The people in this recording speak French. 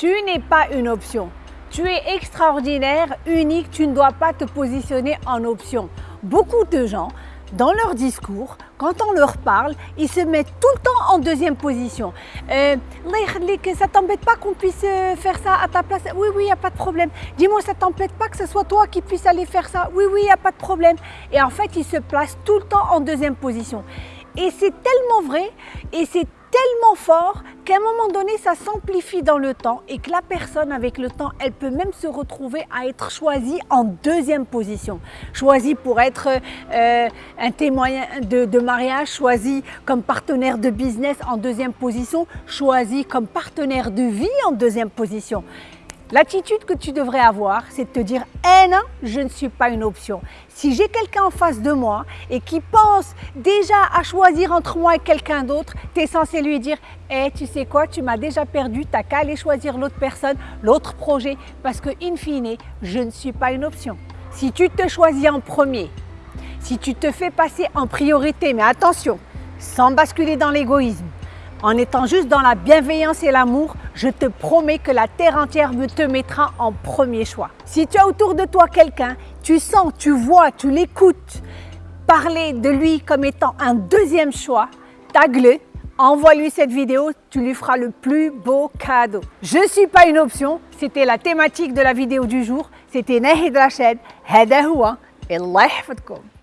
Tu n'es pas une option. Tu es extraordinaire, unique, tu ne dois pas te positionner en option. Beaucoup de gens, dans leur discours, quand on leur parle, ils se mettent tout le temps en deuxième position. Euh, ça t'embête pas qu'on puisse euh, faire ça à ta place? Oui, oui, il n'y a pas de problème. Dis-moi, ça t'embête pas que ce soit toi qui puisse aller faire ça? Oui, oui, il n'y a pas de problème. Et en fait, ils se placent tout le temps en deuxième position. Et c'est tellement vrai et c'est tellement fort qu'à un moment donné, ça s'amplifie dans le temps et que la personne, avec le temps, elle peut même se retrouver à être choisie en deuxième position. Choisie pour être euh, un témoin de, de, mariage, choisie comme partenaire de business en deuxième position, choisie comme partenaire de vie en deuxième position. L'attitude que tu devrais avoir, c'est de te dire eh non, je ne suis pas une option. Si j'ai quelqu'un en face de moi et qui pense déjà à choisir entre moi et quelqu'un d'autre, tu es censé lui dire Eh, tu sais quoi, tu m'as déjà perdu, tu n'as qu'à aller choisir l'autre personne, l'autre projet, parce que in fine, je ne suis pas une option. Si tu te choisis en premier, si tu te fais passer en priorité, mais attention, sans basculer dans l'égoïsme, en étant juste dans la bienveillance et l'amour, je te promets que la terre entière me te mettra en premier choix. Si tu as autour de toi quelqu'un, tu sens, tu vois, tu l'écoutes, parler de lui comme étant un deuxième choix, tague-le, envoie-lui cette vidéo, tu lui feras le plus beau cadeau. Je ne suis pas une option, c'était la thématique de la vidéo du jour. C'était Nahid Rachid, Hadahoua, Allah